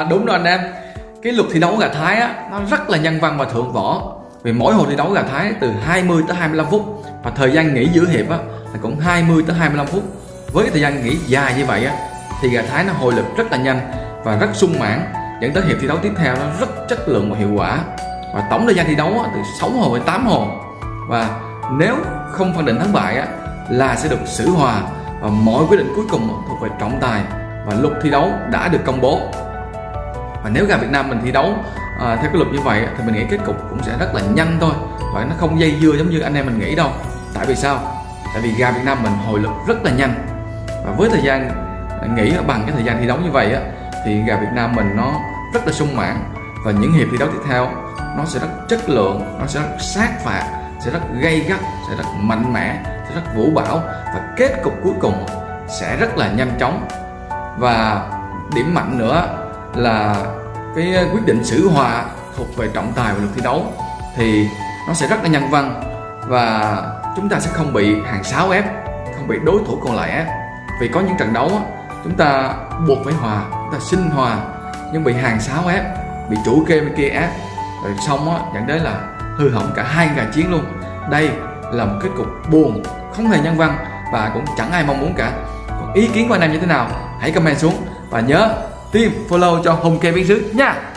à, đúng rồi anh em. Cái luật thi đấu gà Thái á nó rất là nhân văn và thượng võ. Vì mỗi hồi thi đấu gà Thái từ 20 tới 25 phút và thời gian nghỉ giữa hiệp á là cũng 20 tới 25 phút. Với cái thời gian nghỉ dài như vậy á thì gà Thái nó hồi lực rất là nhanh và rất sung mãn dẫn tới hiệp thi đấu tiếp theo nó rất chất lượng và hiệu quả. Và tổng thời gian thi đấu á, từ 6 hồ đến 8 hồ và nếu không phân định thắng bại á, là sẽ được xử hòa và mọi quyết định cuối cùng thuộc về trọng tài. Và luật thi đấu đã được công bố và nếu gà Việt Nam mình thi đấu à, theo cái luật như vậy thì mình nghĩ kết cục cũng sẽ rất là nhanh thôi. Và nó không dây dưa giống như anh em mình nghĩ đâu. Tại vì sao? Tại vì gà Việt Nam mình hồi lực rất là nhanh. Và với thời gian nghỉ bằng cái thời gian thi đấu như vậy á thì gà Việt Nam mình nó rất là sung mãn. Và những hiệp thi đấu tiếp theo nó sẽ rất chất lượng nó sẽ rất sát phạt sẽ rất gây gắt sẽ rất mạnh mẽ sẽ rất vũ bão. Và kết cục cuối cùng sẽ rất là nhanh chóng. Và điểm mạnh nữa là cái quyết định xử hòa thuộc về trọng tài và luật thi đấu, thì nó sẽ rất là nhân văn và chúng ta sẽ không bị hàng sáu ép, không bị đối thủ còn lại ép. Vì có những trận đấu chúng ta buộc phải hòa, chúng ta xin hòa, nhưng bị hàng sáu ép, bị chủ kê bên kia ép, rồi xong á, dẫn đến là hư hỏng cả hai gà chiến luôn. Đây là một kết cục buồn, không hề nhân văn và cũng chẳng ai mong muốn cả. Còn ý kiến của anh em như thế nào, hãy comment xuống và nhớ tim follow cho Hùng Kê Biến Sứ nha.